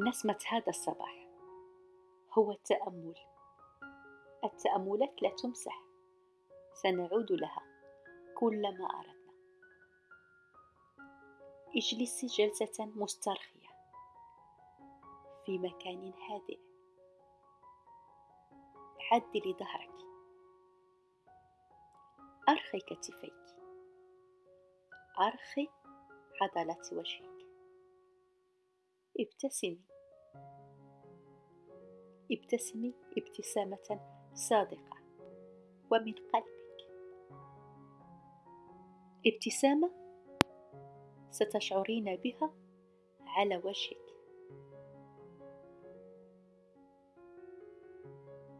نسمة هذا الصباح هو التأمل. التأملات لا تمسح سنعود لها كلما أردنا. اجلسي جلسة مسترخية في مكان هادئ. عدلي ظهرك أرخي كتفيك. أرخي عضلات وجهك. ابتسمي. ابتسمي ابتسامة صادقة ومن قلبك. ابتسامة ستشعرين بها على وجهك.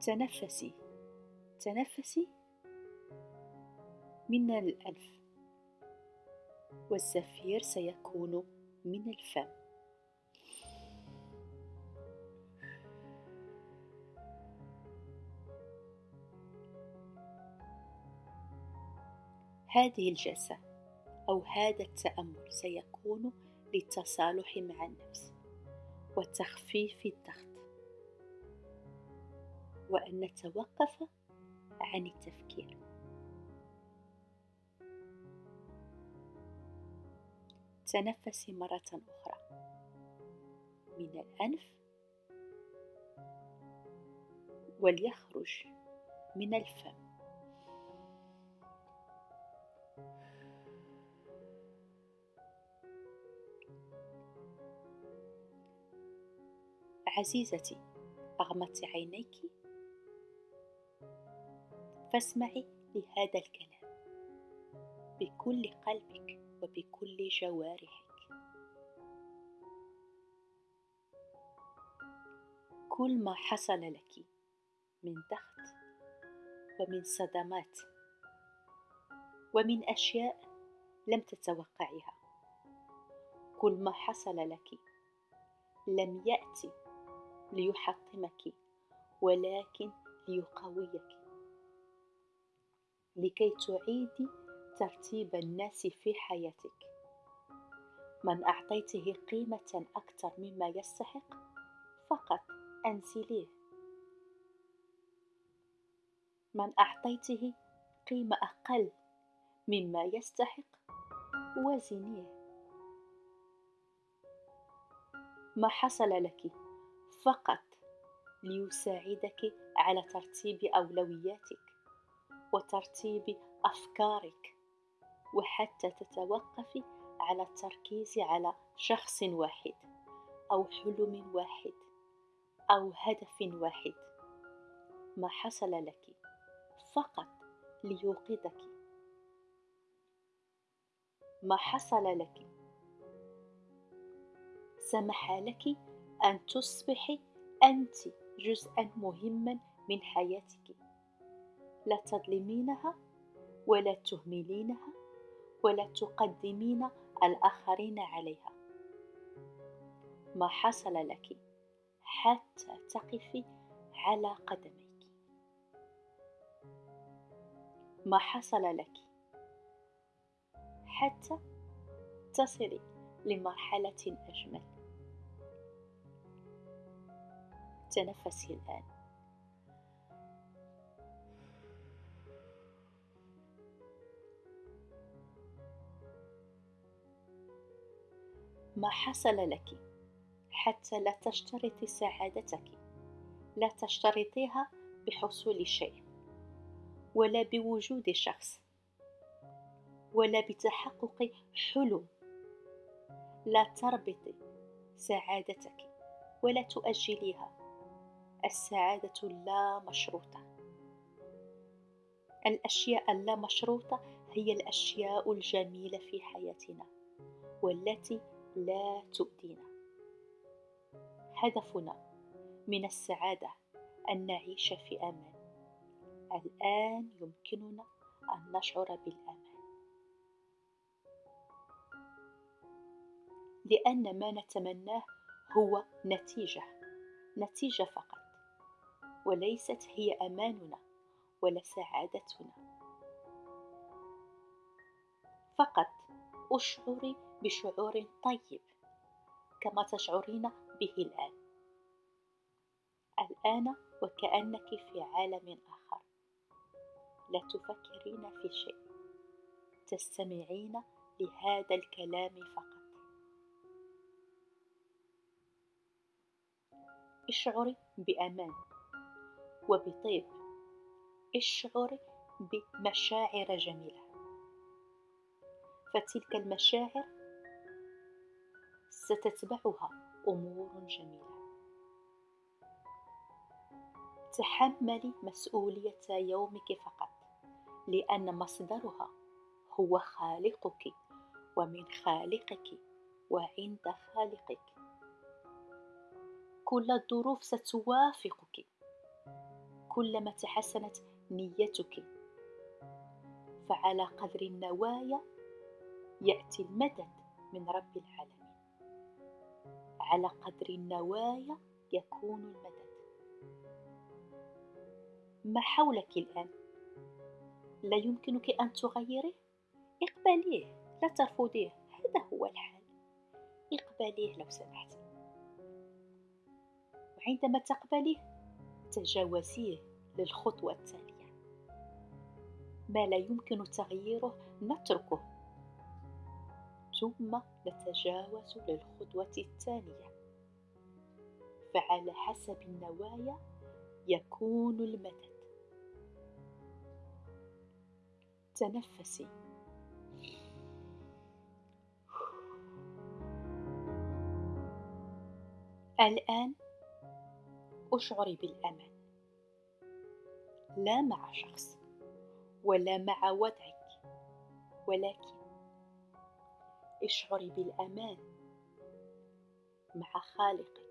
تنفسي تنفسي من الأنف والزفير سيكون من الفم. هذه الجلسة أو هذا التأمل سيكون للتصالح مع النفس وتخفيف الضغط. وأن نتوقف عن التفكير. تنفسي مرة أخرى. من الأنف وليخرج من الفم. عزيزتي أغمضت عينيك. فاسمعي لهذا الكلام. بكل قلبك وبكل جوارحك. كل ما حصل لك من ضغط ومن صدمات ومن أشياء لم تتوقعيها كل ما حصل لك لم يأتي ليحطمك ولكن ليقويك. لكي تعيدي ترتيب الناس في حياتك. من أعطيته قيمة أكثر مما يستحق فقط أنزليه. من أعطيته قيمة أقل مما يستحق وزنيه. ما حصل لك؟ فقط ليساعدك على ترتيب أولوياتك وترتيب أفكارك وحتى تتوقفي على التركيز على شخص واحد أو حلم واحد أو هدف واحد. ما حصل لك فقط ليوقظك. ما حصل لك سمح لك أن تصبحي أنت جزءا مهما من حياتك. لا تظلمينها ولا تهملينها ولا تقدمين الآخرين عليها. ما حصل لك حتى تقفي على قدميك. ما حصل لك حتى تصلي لمرحلة أجمل. تنفسي الآن؟ ما حصل لك حتى لا تشترطي سعادتك لا تشترطيها بحصول شيء ولا بوجود شخص ولا بتحقق حلم. لا تربطي سعادتك ولا تؤجليها السعادة لا مشروطة. الأشياء اللا مشروطة هي الأشياء الجميلة في حياتنا والتي لا تؤذينا. هدفنا من السعادة أن نعيش في أمان. الآن يمكننا أن نشعر بالأمان. لأن ما نتمناه هو نتيجة نتيجة فقط. وليست هي أماننا ولا سعادتنا. فقط أشعري بشعور طيب كما تشعرين به الآن. الآن وكأنك في عالم آخر. لا تفكرين في شيء. تستمعين لهذا الكلام فقط. اشعري بأمان. وبطيب. اشعري بمشاعر جميلة. فتلك المشاعر ستتبعها أمور جميلة. تحملي مسؤولية يومك فقط لأن مصدرها هو خالقك ومن خالقك وعند خالقك. كل الظروف ستوافقك. كلما تحسنت نيتك. فعلى قدر النوايا يأتي المدد من رب العالمين. على قدر النوايا يكون المدد. ما حولك الآن؟ لا يمكنك أن تغيره؟ اقبليه لا ترفضيه هذا هو الحال. اقبليه لو سمحت. وعندما تقبليه تجاوزيه للخطوة التالية. ما لا يمكن تغييره نتركه. ثم نتجاوز للخطوة الثانية فعلى حسب النوايا يكون المدد. تنفسي. الآن اشعري بالأمان. لا مع شخص ولا مع وضعك ولكن اشعري بالأمان مع خالقك.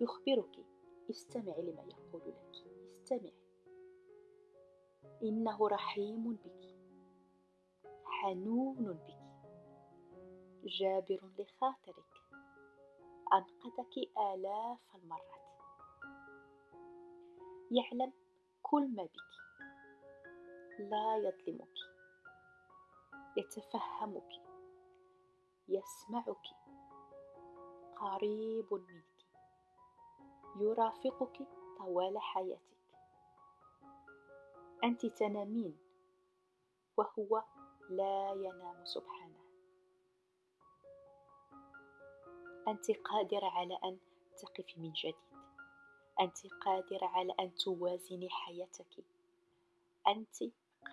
يخبرك استمعي لما يقول لك استمعي إنه رحيم بك. حنون بك. جابر لخاطرك. أنقذك آلاف المرات. يعلم كل ما بك. لا يظلمك. يتفهمك. يسمعك. قريب منك. يرافقك طوال حياتك. أنت تنامين وهو لا ينام سبحانه أنت قادرة على أن تقفي من جديد. أنت قادرة على أن توازني حياتك. أنت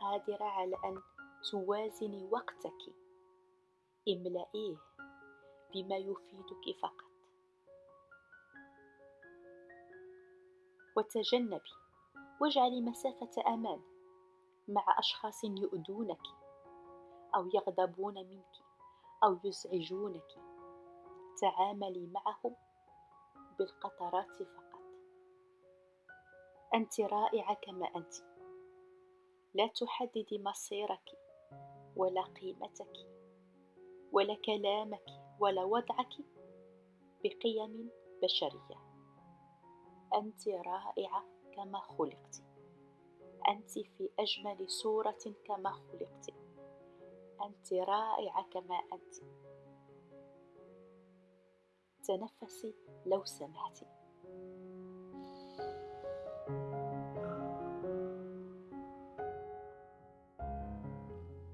قادرة على أن توازني وقتك. املئيه بما يفيدك فقط. وتجنبي واجعلي مسافة أمان مع أشخاص يؤذونك أو يغضبون منك أو يزعجونك. تعاملي معهم بالقطرات فقط. أنت رائعة كما أنت. لا تحددي مصيرك ولا قيمتك ولا كلامك ولا وضعك بقيم بشرية. أنت رائعة كما خلقت. أنت في أجمل صورة كما خلقت. أنت رائعة كما أنت. تنفسي لو سمحتي.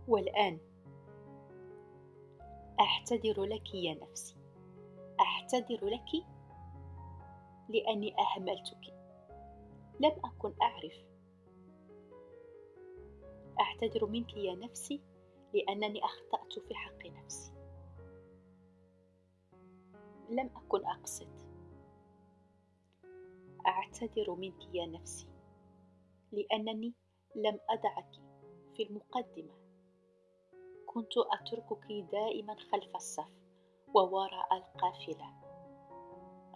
والآن أعتذر لك يا نفسي. أعتذر لك لأني أهملتك. لم أكن أعرف. أعتذر منك يا نفسي لأنني أخطأت في حق نفسي. لم أكن أقصد. أعتذر منك يا نفسي لأنني لم أدعك في المقدمة. كنت أتركك دائما خلف الصف ووراء القافلة.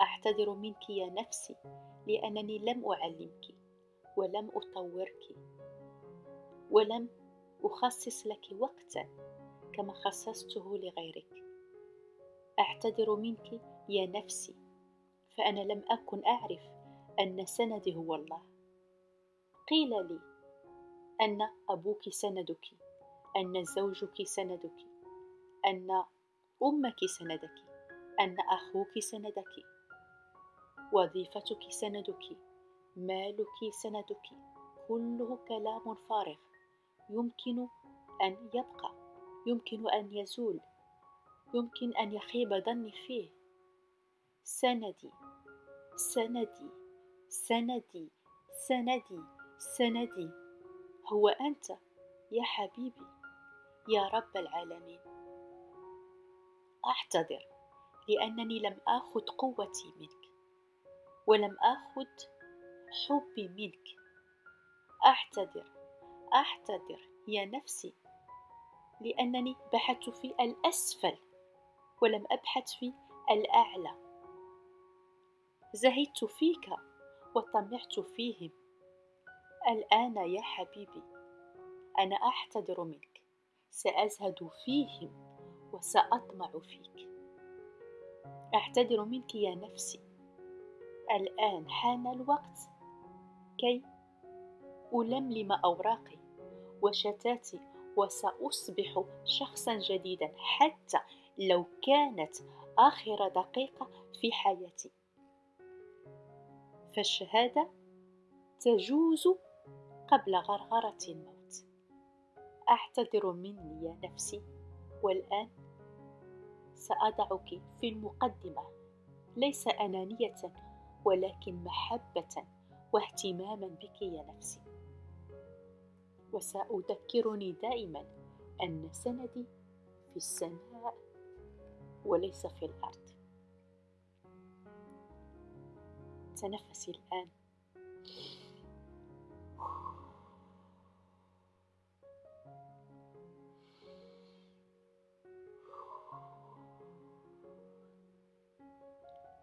أعتذر منك يا نفسي لأنني لم أعلمك ولم أطورك ولم أخصص لك وقتا كما خصصته لغيرك. أعتذر منك يا نفسي فأنا لم أكن أعرف أن سندي هو الله. قيل لي أن أبوك سندك أن زوجك سندك أن أمك سندك أن أخوك سندك وظيفتك سندك مالك سندك كله كلام فارغ يمكن أن يبقى يمكن أن يزول. يمكن أن يخيب ظني فيه. سندي سندي سندي سندي سندي. هو أنت يا حبيبي يا رب العالمين. أعتذر لأنني لم آخذ قوتي منك ولم آخذ حبي منك. أعتذر أعتذر يا نفسي لأنني بحثت في الأسفل. ولم أبحث في الأعلى. زهدت فيك وطمعت فيهم. الآن يا حبيبي أنا أعتذر منك. سأزهد فيهم وسأطمع فيك. أعتذر منك يا نفسي. الآن حان الوقت. كي ألملم أوراقي وشتاتي وسأصبح شخصا جديدا. حتى لو كانت آخر دقيقة في حياتي. فالشهادة تجوز قبل غرغرة الموت. أعتذر مني يا نفسي والآن سأضعك في المقدمة. ليس أنانية ولكن محبة واهتماما بك يا نفسي. وسأذكرني دائما أن سندي في السماء وليس في الأرض. تنفسي الآن.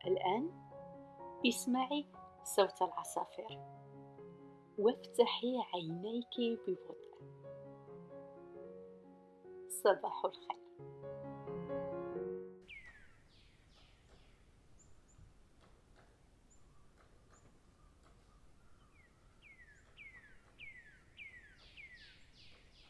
الآن اسمعي صوت العصافير. وافتحي عينيك ببطء. صباح الخير.